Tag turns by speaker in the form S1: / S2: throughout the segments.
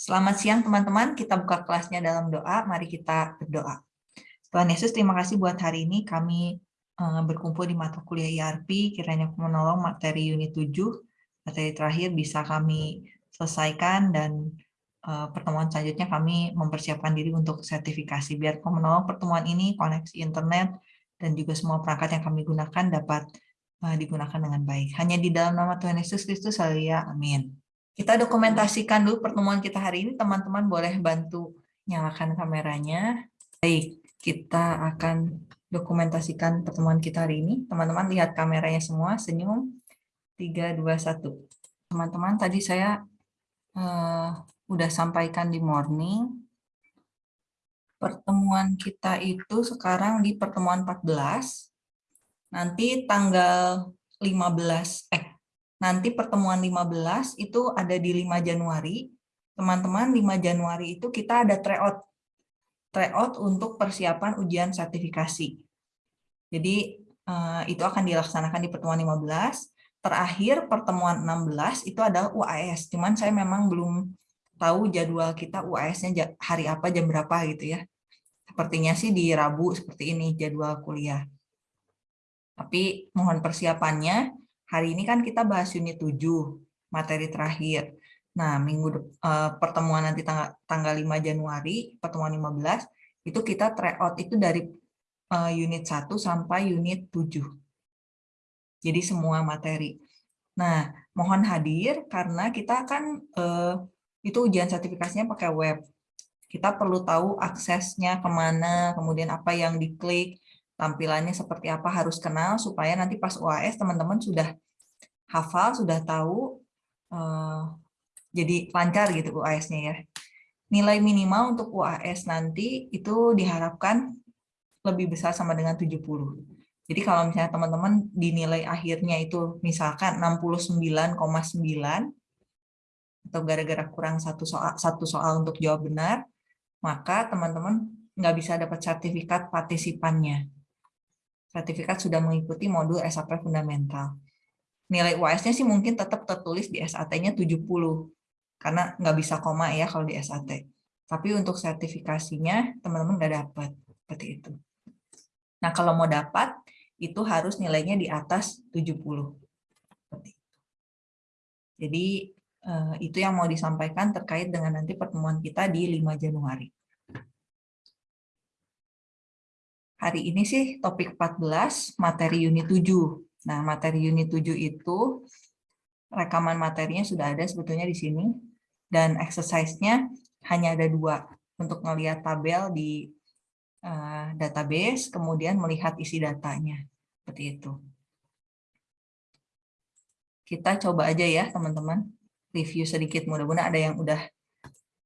S1: Selamat siang teman-teman, kita buka kelasnya dalam doa, mari kita berdoa. Tuhan Yesus, terima kasih buat hari ini kami eh, berkumpul di mata kuliah IRP, kiranya menolong materi unit 7, materi terakhir bisa kami selesaikan dan eh, pertemuan selanjutnya kami mempersiapkan diri untuk sertifikasi. Biar menolong pertemuan ini, koneksi internet, dan juga semua perangkat yang kami gunakan dapat eh, digunakan dengan baik. Hanya di dalam nama Tuhan Yesus Kristus, ya, amin. Kita dokumentasikan dulu pertemuan kita hari ini. Teman-teman boleh bantu nyalakan kameranya. Baik, kita akan dokumentasikan pertemuan kita hari ini. Teman-teman lihat kameranya semua, senyum. 3, 2, 1. Teman-teman, tadi saya uh, udah sampaikan di morning. Pertemuan kita itu sekarang di pertemuan 14. Nanti tanggal 15, eh nanti pertemuan 15 itu ada di 5 Januari. Teman-teman, 5 Januari itu kita ada tryout. Tryout untuk persiapan ujian sertifikasi. Jadi eh, itu akan dilaksanakan di pertemuan 15. Terakhir pertemuan 16 itu adalah UAS. Cuman saya memang belum tahu jadwal kita UAS-nya hari apa, jam berapa gitu ya. Sepertinya sih di Rabu seperti ini jadwal kuliah. Tapi mohon persiapannya hari ini kan kita bahas unit 7, materi terakhir. Nah, minggu uh, pertemuan nanti tanggal, tanggal 5 Januari, pertemuan 15, itu kita tryout itu dari uh, unit 1 sampai unit 7. Jadi semua materi. Nah, mohon hadir karena kita kan uh, itu ujian sertifikasinya pakai web. Kita perlu tahu aksesnya ke mana, kemudian apa yang diklik, tampilannya seperti apa harus kenal supaya nanti pas UAS teman-teman sudah hafal, sudah tahu, uh, jadi lancar gitu UAS-nya ya. Nilai minimal untuk UAS nanti itu diharapkan lebih besar sama dengan 70. Jadi kalau misalnya teman-teman dinilai akhirnya itu misalkan 69,9 atau gara-gara kurang satu soal, satu soal untuk jawab benar, maka teman-teman nggak bisa dapat sertifikat partisipannya sertifikat sudah mengikuti modul SAP fundamental. Nilai UAS-nya sih mungkin tetap tertulis di SAT-nya 70, karena nggak bisa koma ya kalau di SAT. Tapi untuk sertifikasinya teman-teman nggak dapat, seperti itu. Nah kalau mau dapat, itu harus nilainya di atas 70. Jadi eh, itu yang mau disampaikan terkait dengan nanti pertemuan kita di 5 Januari. Hari ini sih topik 14, materi unit 7. Nah, materi unit 7 itu rekaman materinya sudah ada sebetulnya di sini. Dan exercise-nya hanya ada dua. Untuk melihat tabel di uh, database, kemudian melihat isi datanya. Seperti itu. Kita coba aja ya, teman-teman. Review sedikit. Mudah-mudahan ada yang udah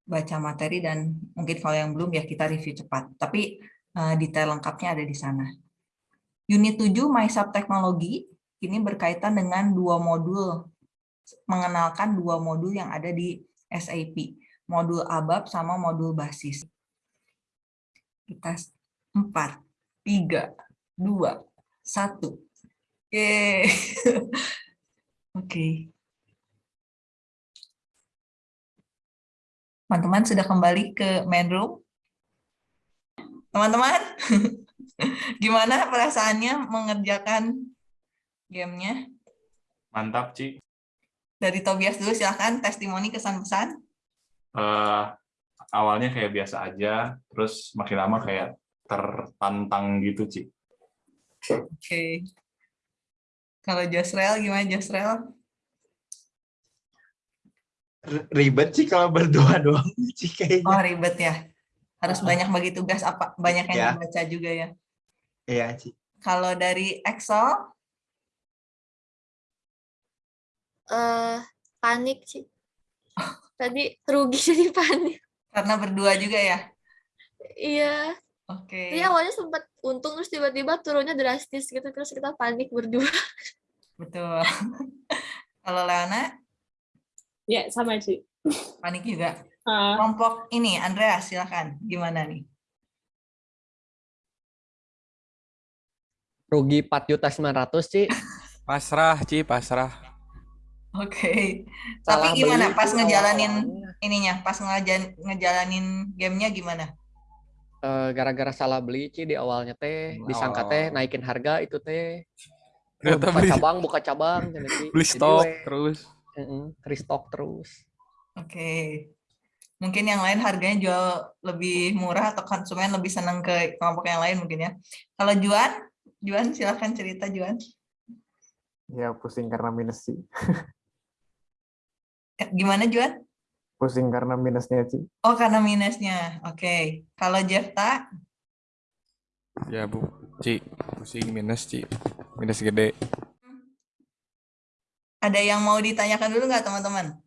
S1: baca materi dan mungkin kalau yang belum ya kita review cepat. Tapi detail lengkapnya ada di sana. Unit 7 MySub Teknologi ini berkaitan dengan dua modul, mengenalkan dua modul yang ada di SAP, modul ABAP sama modul basis. Kita 4, 3, 2, 1. Oke. Oke. Teman-teman sudah kembali ke main room? Teman-teman, gimana perasaannya mengerjakan gamenya?
S2: Mantap, Ci.
S1: Dari Tobias dulu, silahkan testimoni kesan-pesan.
S2: Uh, awalnya kayak biasa aja, terus makin lama kayak tertantang gitu, Ci.
S1: Oke. Okay. Kalau Josrel, gimana Josrel?
S3: Ribet sih kalau berdua doang, Ci, kayaknya.
S1: Oh, ribet ya? Harus banyak bagi tugas apa banyak yang ya. dibaca juga ya.
S3: Iya Ci.
S1: kalau dari Excel?
S4: Uh, panik sih tadi rugi jadi panik.
S1: Karena berdua juga ya?
S4: Iya.
S1: Oke. Okay.
S4: Jadi awalnya sempat untung terus tiba-tiba turunnya drastis gitu terus kita panik berdua.
S1: Betul. Kalau Leona
S5: ya sama sih
S1: panik juga Uh. Kelompok ini, Andrea, silakan. Gimana nih?
S6: Rugi 4 juta 900, Ci.
S7: Pasrah, Ci, pasrah.
S1: Oke.
S3: Salah
S1: Tapi gimana pas ngejalanin ininya, pas ngejan- ngejalanin gamenya gimana?
S3: Eh, gara-gara salah beli Ci di awalnya teh
S2: Hmm,
S3: disangka teh naikin harga itu teh Oh,
S6: Ternyata
S3: buka
S6: beli,
S3: cabang buka cabang Ci.
S6: beli
S3: Jadi
S6: stok terus.
S3: heeh, restock terus
S1: Oke. Mungkin yang lain harganya jual lebih murah atau konsumen lebih senang ke kelompok yang lain mungkin ya. Kalau Juan, Juan silahkan cerita Juan.
S7: Ya pusing karena minus sih.
S1: Eh, Gimana Juan?
S7: Pusing karena minusnya sih.
S1: Oh karena minusnya. Oke. Kalau Jefta,
S6: Ya bu, Ci, pusing minus Ci, minus gede.
S1: ada yang mau ditanyakan dulu nggak teman-teman?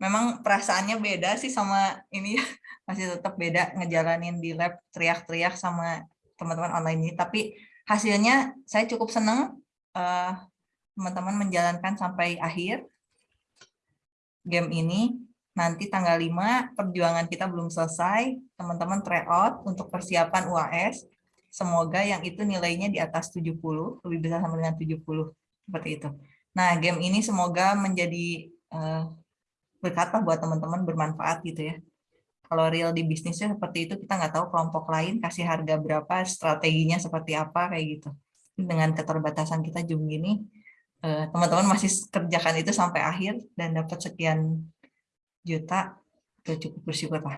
S1: Memang perasaannya beda sih sama ini ya. masih tetap beda ngejalanin di lab teriak-teriak sama teman-teman online ini. Tapi hasilnya saya cukup seneng eh, teman-teman menjalankan sampai akhir game ini. Nanti tanggal 5 perjuangan kita belum selesai. Teman-teman try out untuk persiapan UAS. Semoga yang itu nilainya di atas 70, lebih besar sama dengan 70. Seperti itu. Nah, game ini semoga menjadi eh, berkat lah buat teman-teman bermanfaat gitu ya. Kalau real di bisnisnya seperti itu, kita nggak tahu kelompok lain kasih harga berapa, strateginya seperti apa kayak gitu. Dengan keterbatasan kita jam gini, eh, teman-teman masih kerjakan itu sampai akhir dan dapat sekian juta, itu cukup bersyukur lah.